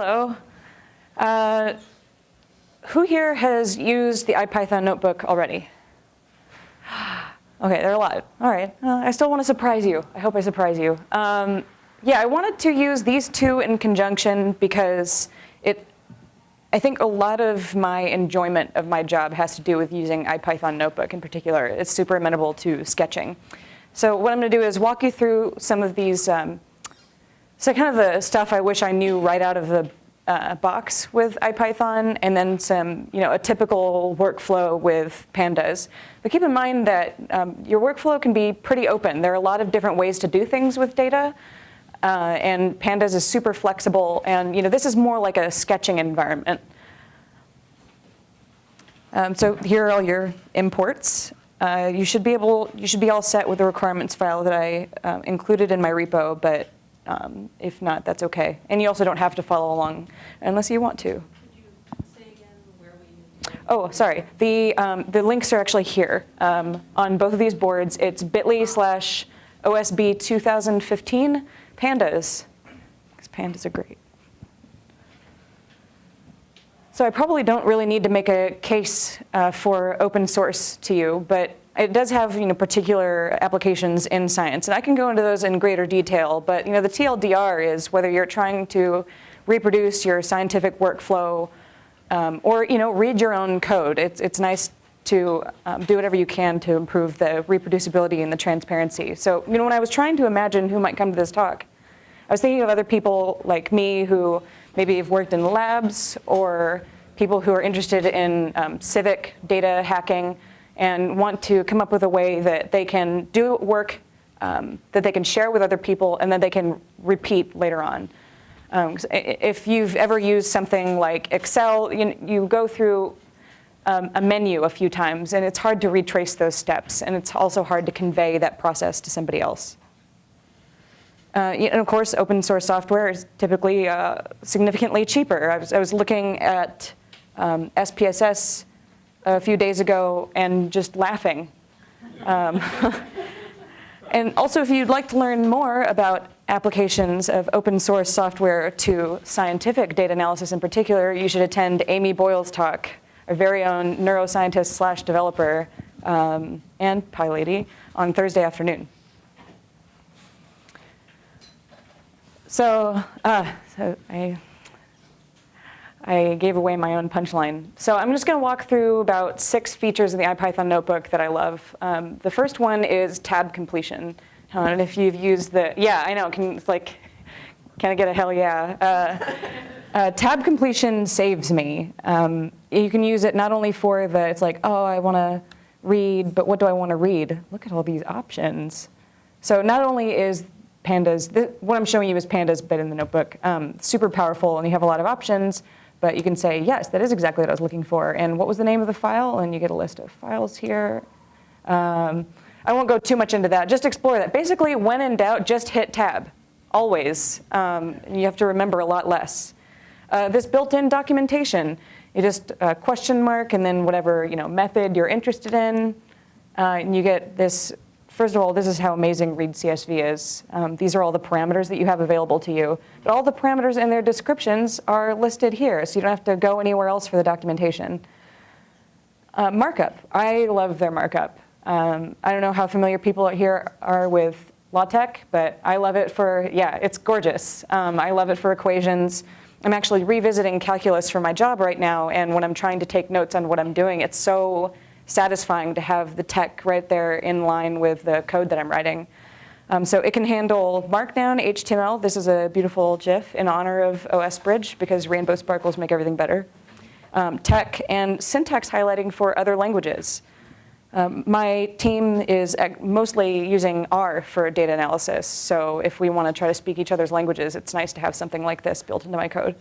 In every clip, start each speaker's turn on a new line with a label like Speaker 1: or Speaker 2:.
Speaker 1: hello. Uh, who here has used the IPython notebook already? Okay, there are a lot. All right, uh, I still want to surprise you. I hope I surprise you. Um, yeah, I wanted to use these two in conjunction because it, I think a lot of my enjoyment of my job has to do with using IPython Notebook in particular. It's super amenable to sketching. So what I'm going to do is walk you through some of these, um, so kind of the stuff I wish I knew right out of the uh, box with IPython and then some, you know, a typical workflow with pandas. But keep in mind that um, your workflow can be pretty open. There are a lot of different ways to do things with data. Uh, and pandas is super flexible. And, you know, this is more like a sketching environment. Um, so here are all your imports. Uh, you should be able, you should be all set with the requirements file that I uh, included in my repo, but um, if not, that's okay. And you also don't have to follow along unless you want to. Oh, sorry. The, um, the links are actually here um, on both of these boards. It's bit.ly slash OSB 2015 pandas, because pandas are great. So I probably don't really need to make a case uh, for open source to you, but it does have you know, particular applications in science. And I can go into those in greater detail, but you know, the TLDR is whether you're trying to reproduce your scientific workflow um, or you know, read your own code. It's, it's nice to um, do whatever you can to improve the reproducibility and the transparency. So you know, when I was trying to imagine who might come to this talk, I was thinking of other people like me who maybe have worked in labs or people who are interested in um, civic data hacking and want to come up with a way that they can do work um, that they can share with other people and then they can repeat later on. Um, if you've ever used something like Excel, you, you go through um, a menu a few times and it's hard to retrace those steps and it's also hard to convey that process to somebody else. Uh, and of course, open source software is typically uh, significantly cheaper. I was, I was looking at um, SPSS a few days ago and just laughing. Um, and also, if you'd like to learn more about applications of open source software to scientific data analysis in particular, you should attend Amy Boyle's talk, our very own neuroscientist slash developer um, and PyLady on Thursday afternoon. So, uh, so I I gave away my own punchline. So I'm just going to walk through about six features in the IPython notebook that I love. Um, the first one is tab completion. and if you've used the, yeah, I know, can, it's like, can I get a hell yeah? Uh, uh, tab completion saves me. Um, you can use it not only for the, it's like, oh, I want to read, but what do I want to read? Look at all these options. So not only is pandas, what I'm showing you is pandas, but in the notebook, um, super powerful, and you have a lot of options, but you can say, yes, that is exactly what I was looking for. And what was the name of the file? And you get a list of files here. Um, I won't go too much into that. Just explore that. Basically, when in doubt, just hit tab, always. Um, you have to remember a lot less. Uh, this built-in documentation, you just uh, question mark and then whatever you know method you're interested in, uh, and you get this First of all, this is how amazing read CSV is. Um, these are all the parameters that you have available to you. But all the parameters and their descriptions are listed here, so you don't have to go anywhere else for the documentation. Uh, markup. I love their markup. Um, I don't know how familiar people out here are with LaTeX, but I love it for, yeah, it's gorgeous. Um, I love it for equations. I'm actually revisiting calculus for my job right now, and when I'm trying to take notes on what I'm doing, it's so satisfying to have the TeX right there in line with the code that I'm writing. Um, so it can handle Markdown, HTML. This is a beautiful GIF in honor of OS Bridge because rainbow sparkles make everything better. Um, TeX and syntax highlighting for other languages. Um, my team is mostly using R for data analysis. So if we want to try to speak each other's languages, it's nice to have something like this built into my code.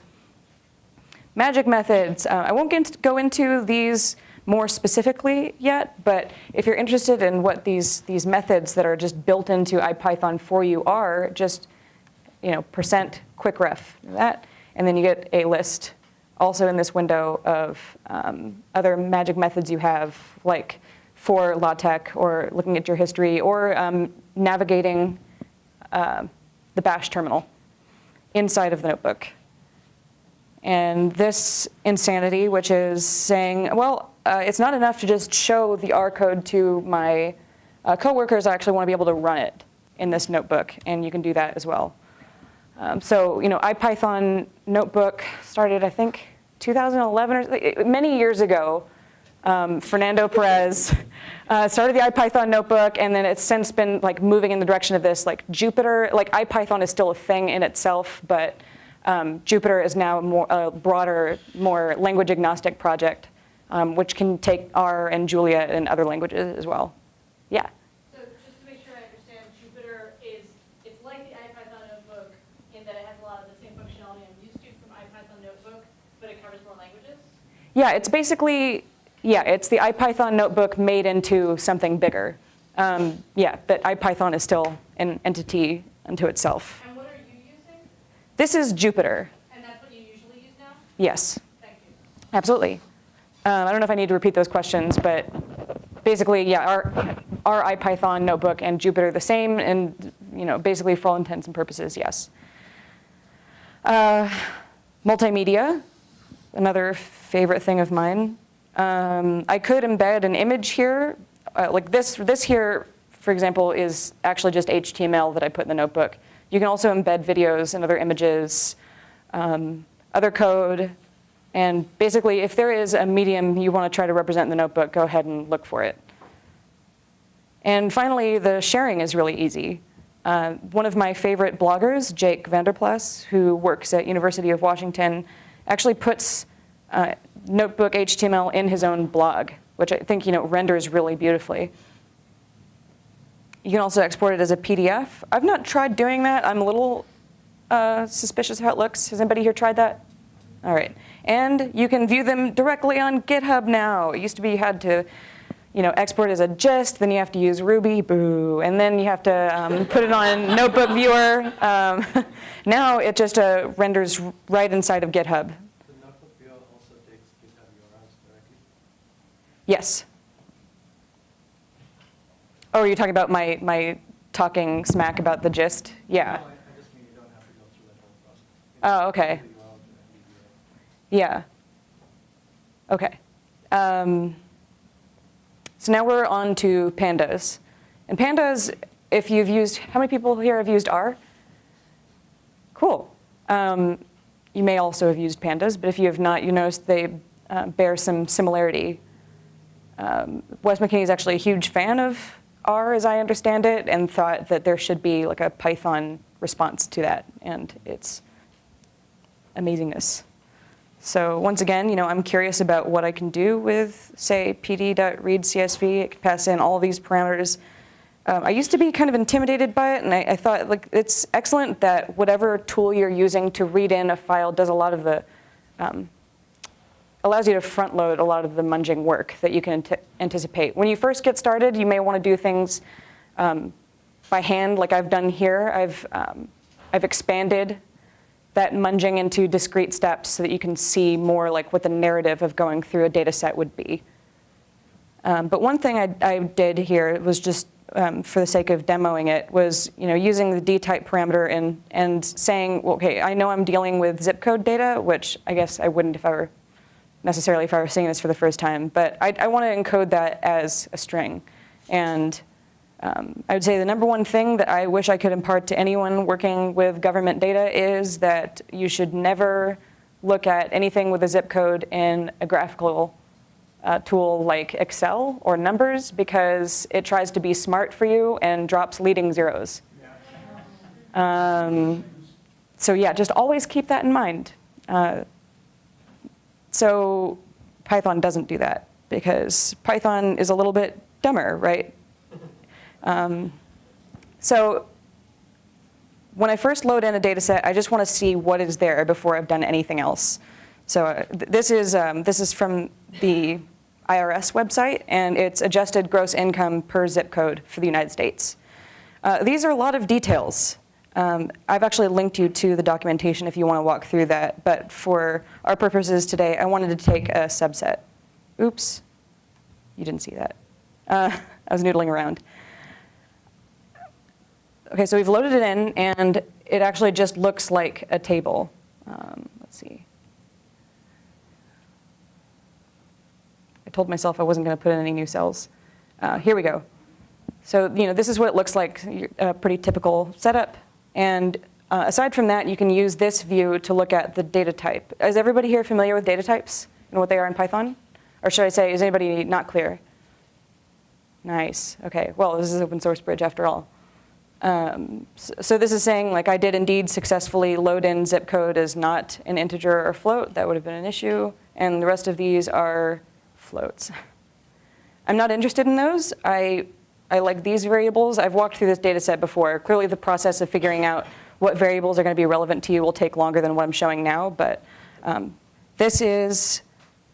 Speaker 1: Magic methods. Uh, I won't get, go into these more specifically yet, but if you're interested in what these, these methods that are just built into IPython for you are, just you know, percent quick ref that, and then you get a list also in this window of um, other magic methods you have, like for LaTeX or looking at your history or um, navigating uh, the bash terminal inside of the notebook. And this insanity, which is saying, well, uh, it's not enough to just show the R code to my uh, coworkers, I actually want to be able to run it in this notebook, and you can do that as well. Um, so, you know, IPython notebook started, I think, 2011 or many years ago. Um, Fernando Perez uh, started the IPython notebook, and then it's since been like moving in the direction of this like Jupyter. Like IPython is still a thing in itself, but um, Jupyter is now more a broader, more language agnostic project, um, which can take R and Julia and other languages as well. Yeah.
Speaker 2: So just to make sure I understand, Jupyter is, it's like the IPython notebook in that it has a lot of the same functionality I'm used to from IPython notebook, but it covers more languages?
Speaker 1: Yeah, it's basically, yeah, it's the IPython notebook made into something bigger. Um, yeah, but IPython is still an entity unto itself.
Speaker 2: And what are you using?
Speaker 1: This is Jupyter.
Speaker 2: And that's what you usually use now?
Speaker 1: Yes,
Speaker 2: Thank you.
Speaker 1: absolutely. Um, I don't know if I need to repeat those questions, but basically, yeah, our, our IPython notebook and Jupyter the same, and you know, basically for all intents and purposes, yes. Uh, multimedia, another favorite thing of mine. Um, I could embed an image here, uh, like this. This here, for example, is actually just HTML that I put in the notebook. You can also embed videos and other images, um, other code, and basically, if there is a medium you want to try to represent in the notebook, go ahead and look for it. And finally, the sharing is really easy. Uh, one of my favorite bloggers, Jake Vanderplas, who works at University of Washington, actually puts uh, notebook HTML in his own blog, which I think you know renders really beautifully. You can also export it as a PDF. I've not tried doing that. I'm a little uh, suspicious how it looks. Has anybody here tried that? All right. And you can view them directly on GitHub now. It used to be you had to you know, export as a gist, then you have to use Ruby, boo, and then you have to um, put it on Notebook Viewer. Um, now it just uh, renders right inside of GitHub.
Speaker 3: The notebook viewer also takes GitHub URLs directly?
Speaker 1: Yes. Oh, are you talking about my, my talking smack about the gist? Yeah.
Speaker 3: No, I, I just mean you don't have to go through that whole process.
Speaker 1: Oh, okay.
Speaker 3: take the URL directly via-
Speaker 1: Yeah. Okay. Um, so now we're on to pandas. And pandas, if you've used, how many people here have used R? Cool. Um, you may also have used pandas, but if you have not, you notice they uh, bear some similarity. Um, Wes McKinney is actually a huge fan of R, as I understand it, and thought that there should be like a Python response to that, and it's amazingness. So once again, you know, I'm curious about what I can do with, say, pd.readcsv. It can pass in all these parameters. Um, I used to be kind of intimidated by it, and I, I thought like it's excellent that whatever tool you're using to read in a file does a lot of the, um, allows you to front load a lot of the munging work that you can ant anticipate. When you first get started, you may want to do things um, by hand, like I've done here. I've, um, I've expanded that munging into discrete steps so that you can see more like what the narrative of going through a data set would be. Um, but one thing I, I, did here was just um, for the sake of demoing it was you know using the d-type parameter and, and saying, well, okay, I know I'm dealing with zip code data, which I guess I wouldn't if I were necessarily if I were seeing this for the first time, but I, I want to encode that as a string. And um, I would say the number one thing that I wish I could impart to anyone working with government data is that you should never look at anything with a zip code in a graphical uh, tool like Excel or numbers because it tries to be smart for you and drops leading zeros. Um, so yeah, just always keep that in mind. Uh, so Python doesn't do that because Python is a little bit dumber, right? Um, so when I first load in a data set, I just want to see what is there before I've done anything else. So uh, th this, is, um, this is from the IRS website, and it's adjusted gross income per zip code for the United States. Uh, these are a lot of details. Um, I've actually linked you to the documentation if you want to walk through that, but for our purposes today, I wanted to take a subset. Oops, you didn't see that. Uh, I was noodling around. Okay, so we've loaded it in and it actually just looks like a table. Um, let's see. I told myself I wasn't going to put in any new cells. Uh, here we go. So, you know, this is what it looks like, a pretty typical setup. And uh, aside from that, you can use this view to look at the data type. Is everybody here familiar with data types and what they are in Python? Or should I say, is anybody not clear? Nice, okay, well, this is open source bridge after all. Um, so, this is saying like I did indeed successfully load in zip code as not an integer or float. That would have been an issue. And the rest of these are floats. I'm not interested in those. I, I like these variables. I've walked through this data set before. Clearly the process of figuring out what variables are going to be relevant to you will take longer than what I'm showing now. But um, this is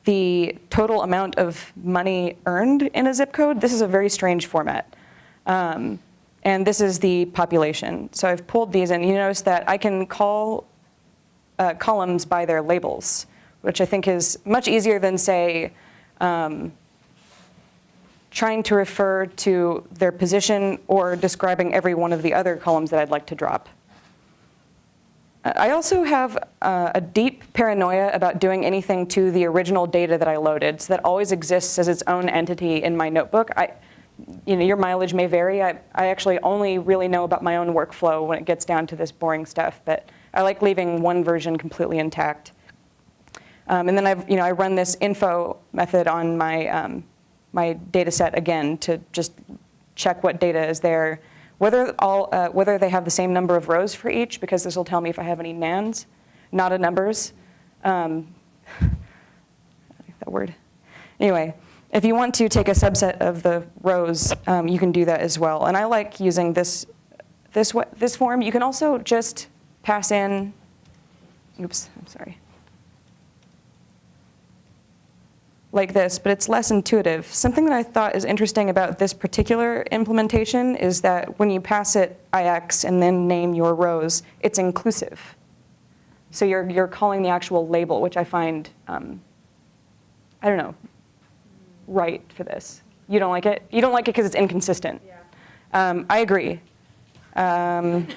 Speaker 1: the total amount of money earned in a zip code. This is a very strange format. Um, and this is the population. So I've pulled these and you notice that I can call uh, columns by their labels, which I think is much easier than say, um, trying to refer to their position or describing every one of the other columns that I'd like to drop. I also have uh, a deep paranoia about doing anything to the original data that I loaded. So that always exists as its own entity in my notebook. I, you know, your mileage may vary. I, I actually only really know about my own workflow when it gets down to this boring stuff, but I like leaving one version completely intact. Um, and then I've, you know, I run this info method on my, um, my data set again to just check what data is there. Whether, all, uh, whether they have the same number of rows for each, because this will tell me if I have any nans, not a numbers. Um, that word. Anyway, if you want to take a subset of the rows, um, you can do that as well. And I like using this, this, this form. You can also just pass in, oops, I'm sorry. like this, but it's less intuitive. Something that I thought is interesting about this particular implementation is that when you pass it IX and then name your rows, it's inclusive. So you're, you're calling the actual label, which I find, um, I don't know, right for this. You don't like it? You don't like it because it's inconsistent.
Speaker 2: Yeah.
Speaker 1: Um, I agree. Um,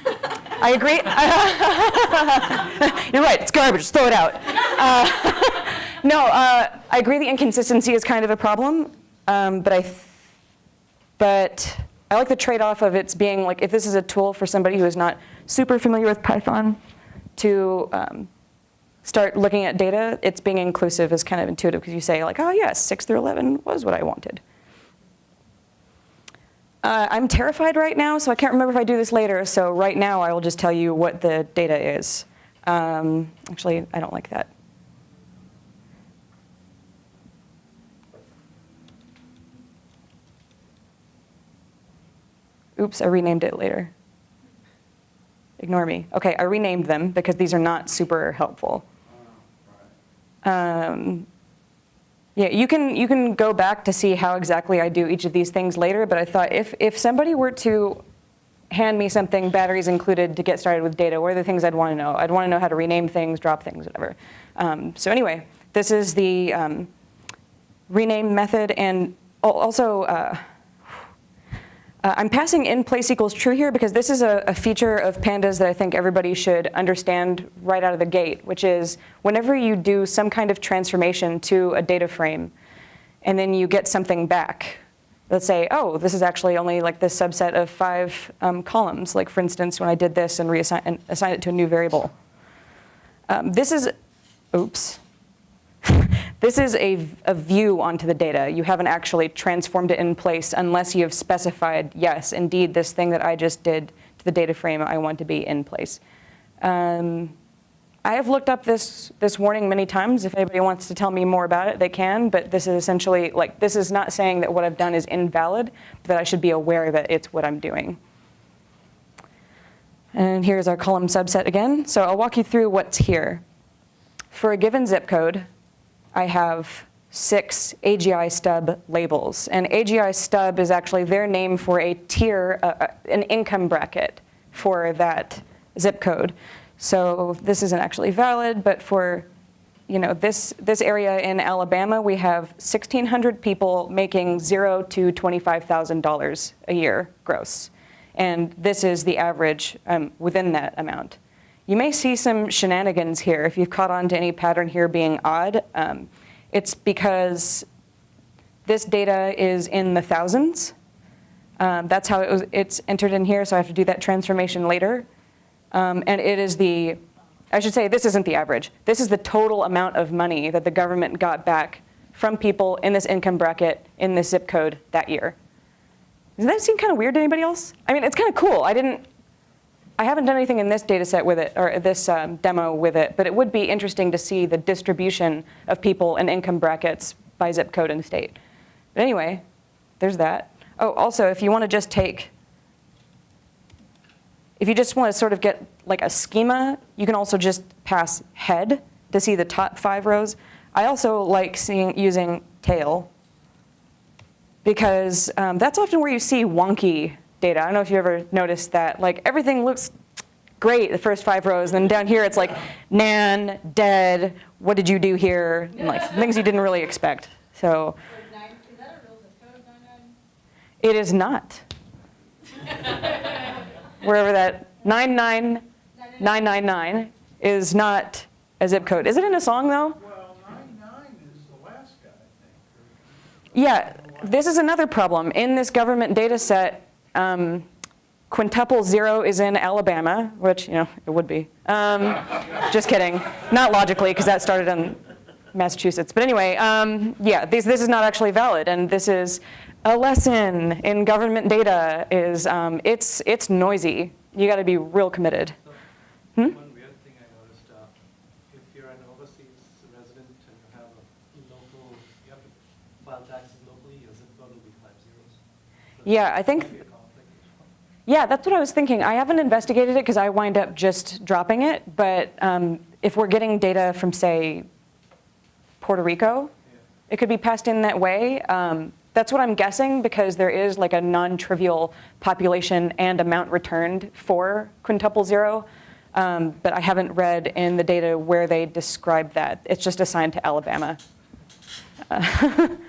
Speaker 1: I agree. You're right, it's garbage, just throw it out. Uh, no, uh, I agree the inconsistency is kind of a problem, um, but I, but I like the trade-off of it's being like, if this is a tool for somebody who is not super familiar with Python to um, start looking at data, it's being inclusive is kind of intuitive because you say like, oh yes, 6 through 11 was what I wanted. Uh, I'm terrified right now, so I can't remember if I do this later. So right now, I will just tell you what the data is. Um, actually, I don't like that. Oops, I renamed it later. Ignore me. Okay, I renamed them because these are not super helpful. Um, yeah, you can, you can go back to see how exactly I do each of these things later, but I thought if, if somebody were to hand me something, batteries included, to get started with data, what are the things I'd want to know? I'd want to know how to rename things, drop things, whatever. Um, so anyway, this is the um, rename method, and also, uh, uh, I'm passing in place equals true here because this is a, a, feature of pandas that I think everybody should understand right out of the gate, which is whenever you do some kind of transformation to a data frame and then you get something back, let's say, oh, this is actually only like this subset of five um, columns, like for instance, when I did this and reassign and assign it to a new variable. Um, this is, oops, this is a, a, view onto the data. You haven't actually transformed it in place unless you have specified, yes, indeed, this thing that I just did to the data frame, I want to be in place. Um, I have looked up this, this warning many times. If anybody wants to tell me more about it, they can. But this is essentially, like, this is not saying that what I've done is invalid, but that I should be aware that it's what I'm doing. And here's our column subset again. So I'll walk you through what's here. For a given zip code, I have six AGI stub labels. And AGI stub is actually their name for a tier, uh, uh, an income bracket for that zip code. So this isn't actually valid, but for you know, this, this area in Alabama, we have 1,600 people making zero to $25,000 a year gross. And this is the average um, within that amount. You may see some shenanigans here. If you've caught on to any pattern here being odd, um, it's because This data is in the thousands. Um, that's how it was, it's entered in here, so I have to do that transformation later. Um, and it is the, I should say, this isn't the average. This is the total amount of money that the government got back from people in this income bracket in this zip code that year. Does that seem kind of weird to anybody else? I mean, it's kind of cool. I didn't, I haven't done anything in this data set with it, or this um, demo with it, but it would be interesting to see the distribution of people in income brackets by zip code and state. But anyway, there's that. Oh, also, if you want to just take, if you just want to sort of get like a schema, you can also just pass head to see the top five rows. I also like seeing using tail because um, that's often where you see wonky data. I don't know if you ever noticed that. Like everything looks great the first five rows, and then down here it's like nan, dead, what did you do here, and like things you didn't really expect. So
Speaker 2: Like nine, is that a real zip code, nine nine?
Speaker 1: it is not. Wherever that 99999 is not a zip code. Is it in a song though?
Speaker 4: Well, nine-nine is Alaska, I think.
Speaker 1: Yeah, this is another problem. In this government data set, um, quintuple zero is in Alabama, which, you know, it would be. Um, just kidding. Not logically, because that started in Massachusetts. But anyway, um, yeah, this, this is not actually valid. And this is a lesson in government data is um, it's, it's noisy. You got to be real committed.
Speaker 3: So,
Speaker 1: Hmm?
Speaker 3: One weird thing I noticed, uh, if you're an overseas resident and you have a local, you have to file taxes locally, your zip code will be five zeros. So
Speaker 1: Yeah, I think
Speaker 3: might be a conflict.
Speaker 1: Yeah, that's what I was thinking. I haven't investigated it because I wind up just dropping it. But um, if we're getting data from, say, Puerto Rico,
Speaker 3: Yeah.
Speaker 1: it could be passed in that way. Um, that's what I'm guessing because there is like a non-trivial population and amount returned for quintuple zero. Um, but I haven't read in the data where they describe that. It's just assigned to Alabama. Uh,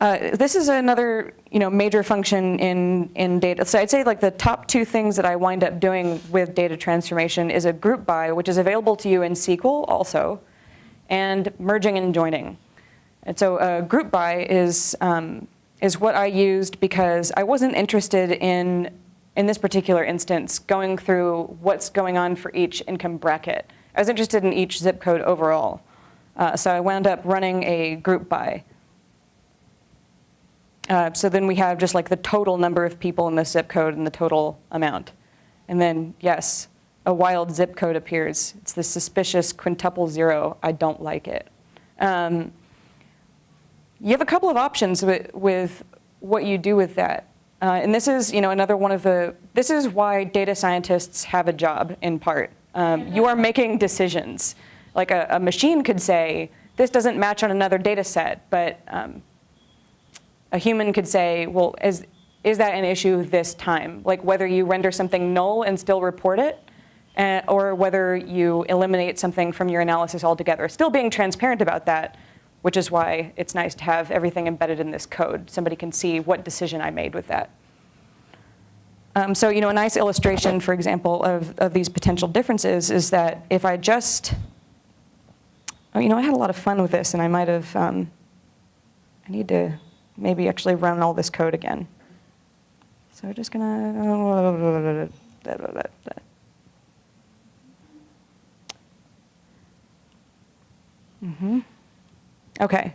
Speaker 1: Uh, this is another, you know, major function in, in data. So I'd say like the top two things that I wind up doing with data transformation is a group by, which is available to you in SQL also, and merging and joining. And so a group by is, um, is what I used because I wasn't interested in, in this particular instance, going through what's going on for each income bracket. I was interested in each zip code overall. Uh, so I wound up running a group by. Uh, so then we have just like the total number of people in the zip code and the total amount. And then, yes, a wild zip code appears. It's the suspicious quintuple zero. I don't like it. Um, you have a couple of options with, with what you do with that. Uh, and this is, you know, another one of the, this is why data scientists have a job in part. Um, you are making decisions. Like a, a machine could say, this doesn't match on another data set, but um, a human could say, well, is, is that an issue this time? Like whether you render something null and still report it, uh, or whether you eliminate something from your analysis altogether. Still being transparent about that, which is why it's nice to have everything embedded in this code. Somebody can see what decision I made with that. Um, so, you know, a nice illustration, for example, of, of these potential differences is that if I just, oh, you know, I had a lot of fun with this and I might have, um, I need to maybe actually run all this code again. So we're just gonna, Mm -hmm. Okay.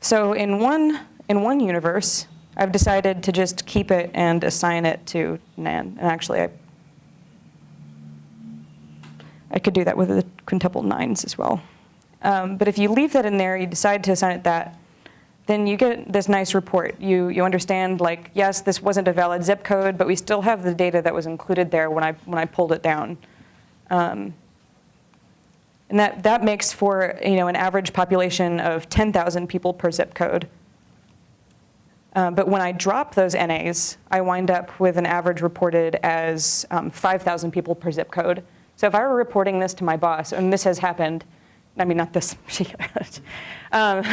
Speaker 1: So in one, in one universe, I've decided to just keep it and assign it to nan. And actually, I, I could do that with the quintuple nines as well. Um, but if you leave that in there, you decide to assign it that, then you get this nice report. You, you understand, like, yes, this wasn't a valid zip code, but we still have the data that was included there when I, when I pulled it down. Um, and that, that makes for you know, an average population of 10,000 people per zip code. Uh, but when I drop those NAs, I wind up with an average reported as um, 5,000 people per zip code. So if I were reporting this to my boss, and this has happened, I mean, not this particular, um,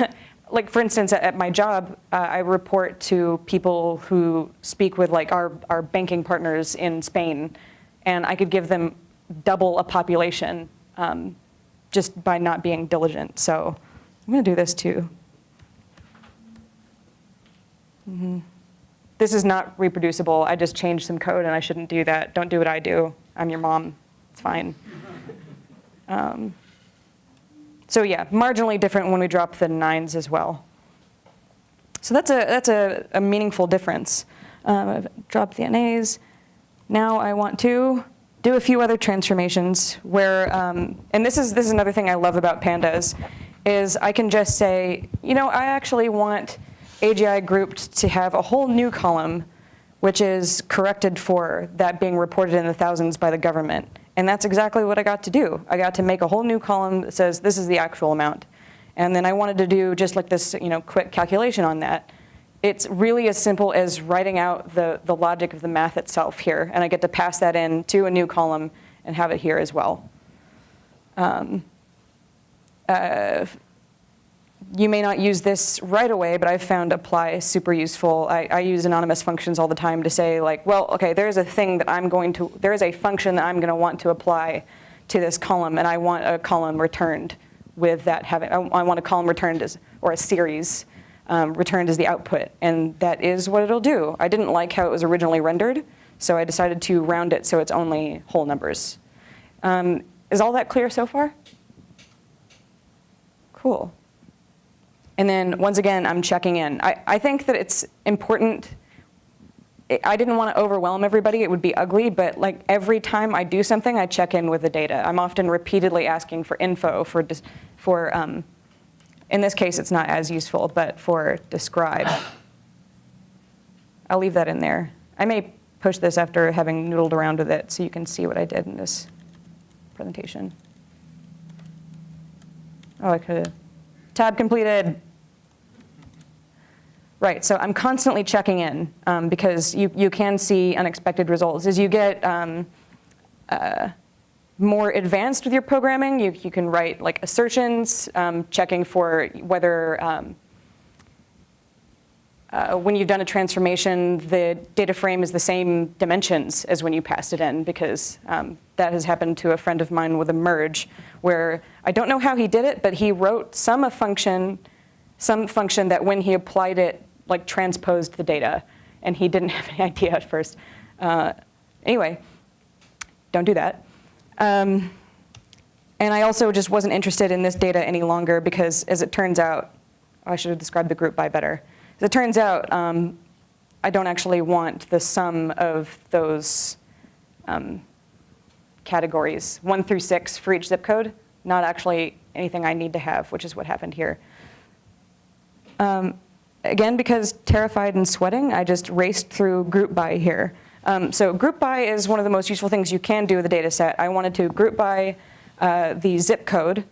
Speaker 1: like for instance, at, my job, uh, I report to people who speak with like our, our banking partners in Spain, and I could give them double a population um, just by not being diligent. So I'm to do this too. Mhm. This is not reproducible. I just changed some code and I shouldn't do that. Don't do what I do. I'm your mom. It's fine. Um, so yeah, marginally different when we drop the nines as well. So that's a, that's a, a meaningful difference. Um, I've dropped the NAs. Now I want to do a few other transformations where, um, and this is, this is another thing I love about pandas, is I can just say, you know, I actually want AGI grouped to have a whole new column which is corrected for that being reported in the thousands by the government. And that's exactly what I got to do. I got to make a whole new column that says this is the actual amount. And then I wanted to do just like this you know, quick calculation on that. It's really as simple as writing out the, the logic of the math itself here. And I get to pass that in to a new column and have it here as well. Um, uh, you may not use this right away, but I've found apply super useful. I, I, use anonymous functions all the time to say like, well, okay, there's a thing that I'm going to, there is a function that I'm going to want to apply to this column, and I want a column returned with that having, I, I want a column returned as, or a series um, returned as the output, and that is what it'll do. I didn't like how it was originally rendered, so I decided to round it so it's only whole numbers. Um, is all that clear so far? Cool. And then once again, I'm checking in. I, I think that it's important. I didn't want to overwhelm everybody. It would be ugly, but like every time I do something, I check in with the data. I'm often repeatedly asking for info for, for um, in this case, it's not as useful, but for describe. I'll leave that in there. I may push this after having noodled around with it so you can see what I did in this presentation. Oh, I could have. Tab completed. Right, so I'm constantly checking in um, because you, you can see unexpected results. As you get um, uh, more advanced with your programming, you, you can write like assertions, um, checking for whether um, uh, when you've done a transformation, the data frame is the same dimensions as when you passed it in, because um, that has happened to a friend of mine with a merge, where I don't know how he did it, but he wrote some function, some function that when he applied it, like transposed the data, and he didn't have any idea at first. Uh, anyway, don't do that. Um, and I also just wasn't interested in this data any longer because, as it turns out, I should have described the group by better. It turns out, um, I don't actually want the sum of those um, categories, one through six for each zip code, not actually anything I need to have, which is what happened here. Um, again, because terrified and sweating, I just raced through group by here. Um, so group by is one of the most useful things you can do with a data set. I wanted to group by uh, the zip code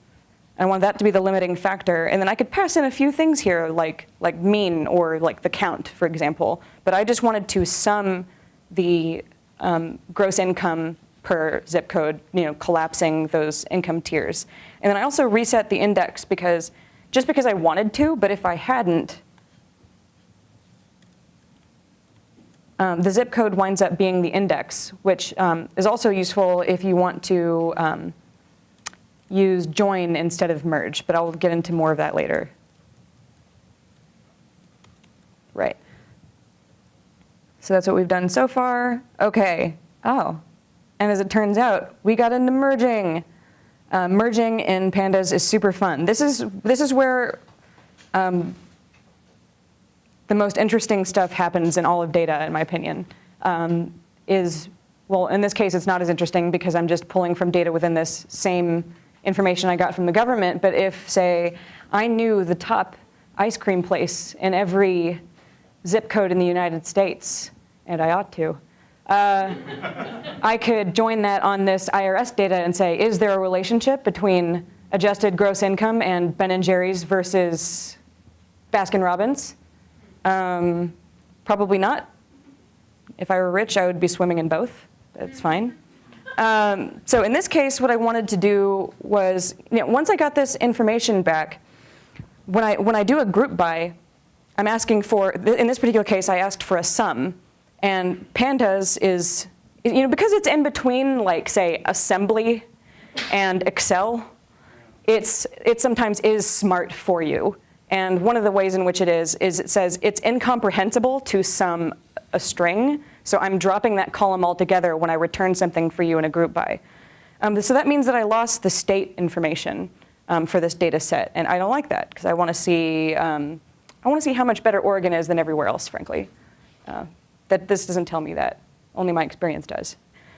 Speaker 1: I want that to be the limiting factor. And then I could pass in a few things here, like, like mean or like the count, for example. But I just wanted to sum the um, gross income per zip code, you know, collapsing those income tiers. And then I also reset the index because just because I wanted to, but if I hadn't, um, the zip code winds up being the index, which um, is also useful if you want to um, use join instead of merge, but I'll get into more of that later. Right. So that's what we've done so far. Okay. Oh. And as it turns out, we got into merging. Uh, merging in pandas is super fun. This is, this is where um, the most interesting stuff happens in all of data, in my opinion, um, is, well, in this case, it's not as interesting because I'm just pulling from data within this same information I got from the government, but if, say, I knew the top ice cream place in every zip code in the United States, and I ought to, uh, I could join that on this IRS data and say, is there a relationship between adjusted gross income and Ben & Jerry's versus Baskin Robbins? Um, probably not. If I were rich, I would be swimming in both. That's fine. Um, so in this case, what I wanted to do was, you know, once I got this information back, when I, when I do a group by, I'm asking for, in this particular case, I asked for a sum. And pandas is, you know, because it's in between, like, say, assembly and Excel, it's, it sometimes is smart for you. And one of the ways in which it is, is it says it's incomprehensible to sum a string. So I'm dropping that column altogether when I return something for you in a group by. Um, so that means that I lost the state information um, for this data set. And I don't like that because I want to see, um, I want to see how much better Oregon is than everywhere else, frankly. Uh, that this doesn't tell me that. Only my experience does.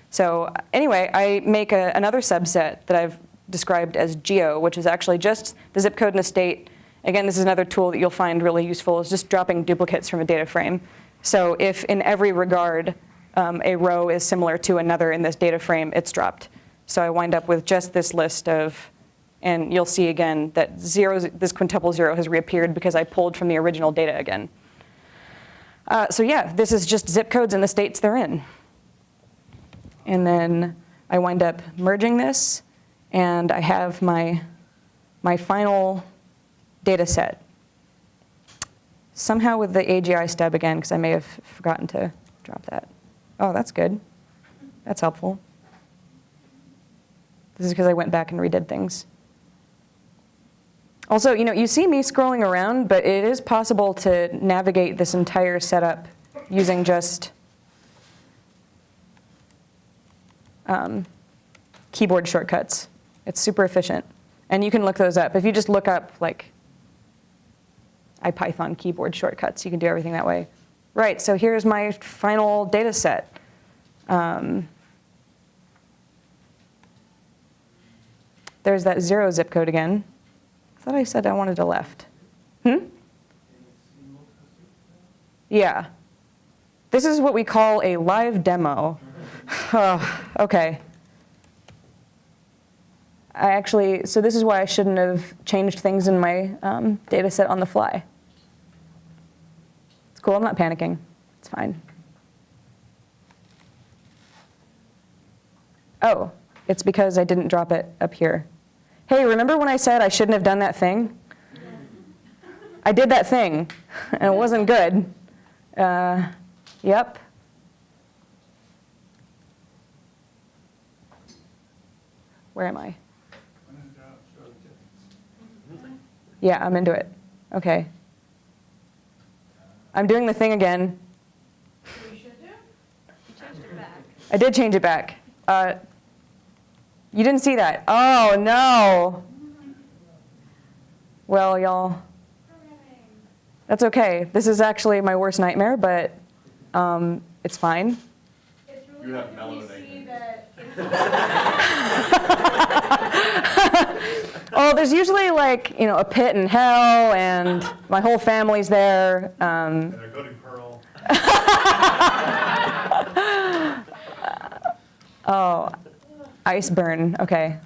Speaker 1: So anyway, I make a, another subset that I've described as geo, which is actually just the zip code and the state. Again, this is another tool that you'll find really useful, is just dropping duplicates from a data frame. So if in every regard um, a row is similar to another in this data frame, it's dropped. So I wind up with just this list of, and you'll see again that zeros, this quintuple zero has reappeared because I pulled from the original data again. Uh, so yeah, this is just zip codes and the states they're in. And then I wind up merging this, and I have my, my final data set. Somehow with the AGI stub again, because I may have forgotten to drop that. Oh, that's good. That's helpful. This is because I went back and redid things. Also, you know, you see me scrolling around, but it is possible to navigate this entire setup using just um, keyboard shortcuts. It's super efficient. And you can look those up. If you just look up like IPython keyboard shortcuts, you can do everything that way. Right, so here's my final data set. Um, there's that zero zip code again. I thought I said I wanted a left. Hmm? Yeah. This is what we call a live demo. Oh, okay. I actually, so this is why I shouldn't have changed things in my um, data set on the fly. Cool, I'm not panicking. It's fine. Oh, it's because I didn't drop it up here. Hey, remember when I said I shouldn't have done that thing? I did that thing, and it wasn't good. Uh, yep. Where am I?
Speaker 4: When in doubt, show the difference.
Speaker 1: Yeah, I'm into it. Okay. I'm doing the thing again.
Speaker 2: We should do? You changed it back.
Speaker 1: I did change it back. Uh, you didn't see that. Oh, no. Well, y'all, that's okay. This is actually my worst nightmare, but um, it's fine.
Speaker 2: It's really
Speaker 5: have
Speaker 2: good when you
Speaker 5: melanating.
Speaker 2: see that it's
Speaker 1: Oh, there's usually like, you know, a pit in hell and my whole family's there. Um,
Speaker 5: And they're good at Perl.
Speaker 1: oh, ice burn. Okay.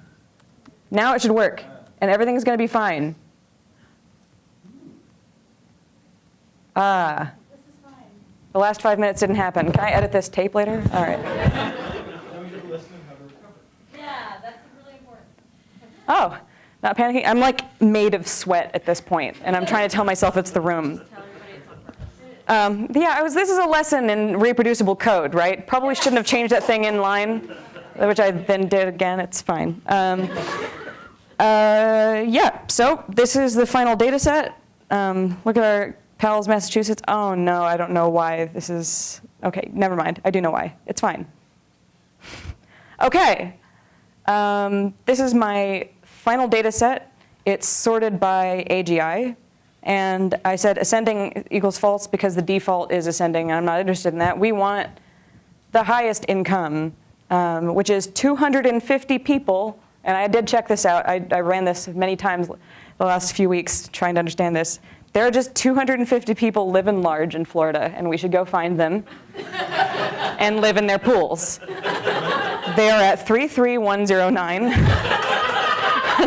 Speaker 1: Now it should work and everything's going to be fine. Ah,
Speaker 2: This
Speaker 1: the last five minutes didn't happen. Can I edit this tape later? All right.
Speaker 4: Then we get to listen and how to recover.
Speaker 2: Yeah, that's really important.
Speaker 1: Oh, not panicking. I'm like made of sweat at this point, and I'm trying to tell myself it's the room. Um, yeah, I was, this is a lesson in reproducible code, right? Probably shouldn't have changed that thing in line, which I then did again. It's fine. Um, uh, yeah, so this is the final data set. Um, look at our pals, Massachusetts. Oh no, I don't know why this is, okay, never mind. I do know why. It's fine. Okay, um, this is my final data set. It's sorted by AGI. And I said ascending equals false because the default is ascending. I'm not interested in that. We want the highest income, um, which is 250 people. And I did check this out. I, I ran this many times the last few weeks trying to understand this. There are just 250 people living large in Florida, and we should go find them and live in their pools. They are at 33109.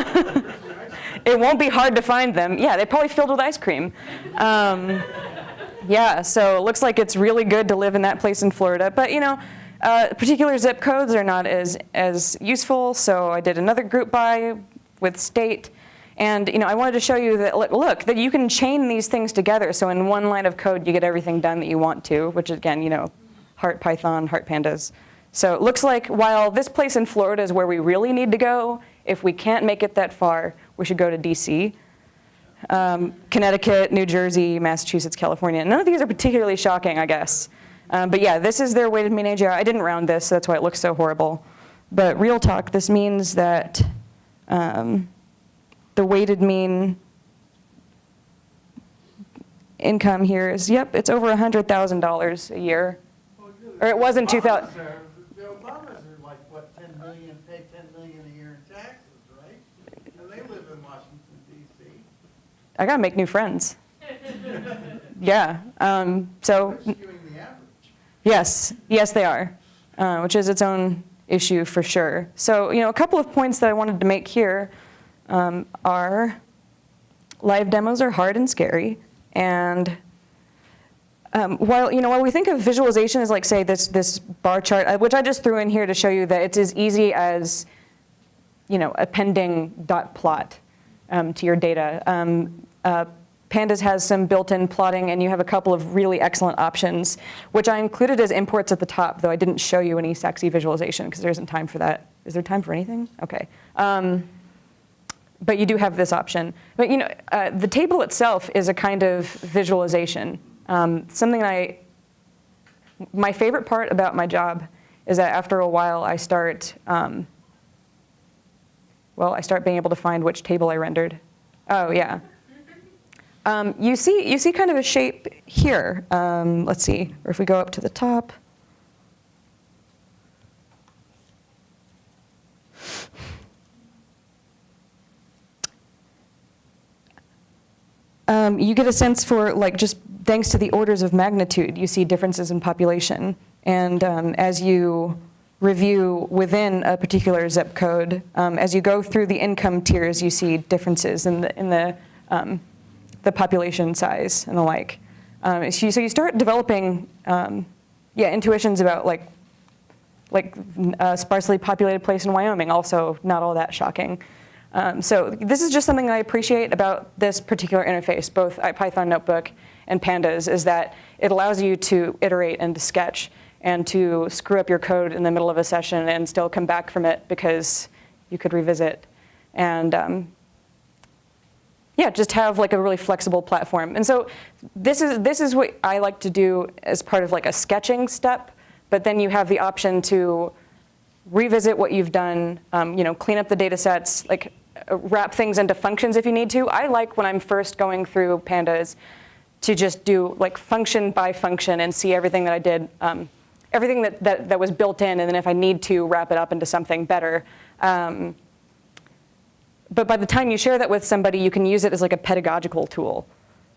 Speaker 1: it won't be hard to find them. Yeah, they're probably filled with ice cream. Um, yeah, so it looks like it's really good to live in that place in Florida. But you know, uh, particular zip codes are not as, as useful, so I did another group by with state. And you know, I wanted to show you that, look, look, that you can chain these things together. So in one line of code, you get everything done that you want to, which again, you know, heart Python, heart pandas. So it looks like while this place in Florida is where we really need to go, if we can't make it that far, we should go to DC. Um, Connecticut, New Jersey, Massachusetts, California. None of these are particularly shocking, I guess. Um, but yeah, this is their weighted mean AGI. I didn't round this, so that's why it looks so horrible. But real talk, this means that um, the weighted mean income here is, yep, it's over $100,000 a year. Or it wasn't 2000
Speaker 4: Obamas are- The Obamas are like, what, ten million, pay ten million a year in taxes, right? And they live in Washington DC.
Speaker 1: I gotta make new friends. Yeah, um, so, yes, yes, they are, uh, which is its own issue for sure. So, you know, a couple of points that I wanted to make here um, are live demos are hard and scary, and um, while, you know, while we think of visualization as like, say, this, this bar chart, uh, which I just threw in here to show you that it's as easy as, you know, appending dot plot um, to your data. Uh, Pandas has some built-in plotting, and you have a couple of really excellent options, which I included as imports at the top, though I didn't show you any sexy visualization because there isn't time for that. Is there time for anything? Okay. Um, but you do have this option. But you know, uh, the table itself is a kind of visualization. Um, something I, my favorite part about my job is that after a while I start, um, well, I start being able to find which table I rendered. Oh yeah. Um, you see, you see kind of a shape here. Um, let's see, or if we go up to the top. um, you get a sense for like just thanks to the orders of magnitude, you see differences in population. And um, as you review within a particular zip code, um, as you go through the income tiers, you see differences in the, in the, um, the population size and the like. Um, so, you, so you start developing, um, yeah, intuitions about like, like a sparsely populated place in Wyoming, also not all that shocking. Um, so this is just something I appreciate about this particular interface, both IPython Notebook and Pandas, is that it allows you to iterate and to sketch and to screw up your code in the middle of a session and still come back from it because you could revisit. And um, yeah, just have like a really flexible platform. And so this is, this is what I like to do as part of like a sketching step, but then you have the option to revisit what you've done, um, you know, clean up the data sets, like uh, wrap things into functions if you need to. I like when I'm first going through pandas to just do like function by function and see everything that I did, um, everything that, that, that was built in, and then if I need to wrap it up into something better. Um, but by the time you share that with somebody, you can use it as like a pedagogical tool.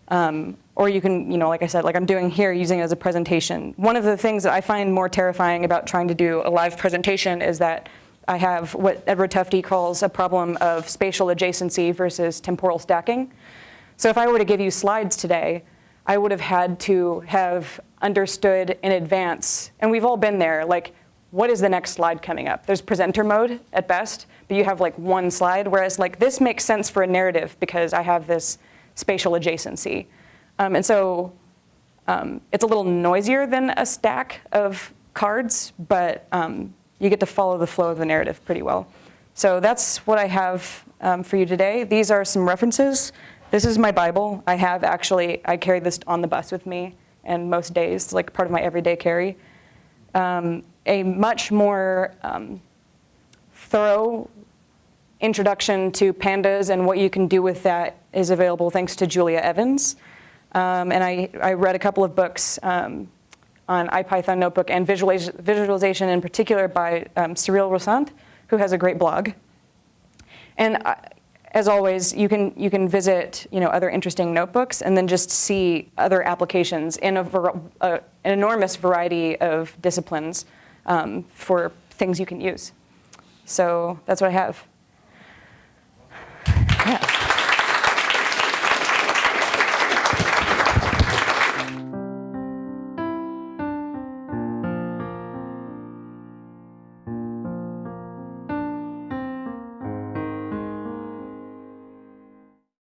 Speaker 1: Um, or you can, you know, like I said, like I'm doing here, using it as a presentation. One of the things that I find more terrifying about trying to do a live presentation is that I have what Edward Tufte calls a problem of spatial adjacency versus temporal stacking. So if I were to give you slides today, I would have had to have understood in advance, and we've all been there, like what is the next slide coming up? There's presenter mode at best, but you have like one slide, whereas like this makes sense for a narrative because I have this spatial adjacency. Um, and so um, it's a little noisier than a stack of cards, but um, you get to follow the flow of the narrative pretty well. So that's what I have um, for you today. These are some references. This is my Bible. I have actually, I carry this on the bus with me and most days, like part of my everyday carry. Um, a much more um, thorough introduction to pandas and what you can do with that is available thanks to Julia Evans. Um, and I, I read a couple of books um, on IPython Notebook and visualiz visualization in particular by um, Cyrille Rossant, who has a great blog. And uh, as always, you can, you can visit you know, other interesting notebooks and then just see other applications in a an enormous variety of disciplines um, for things you can use. So that's what I have. Yeah.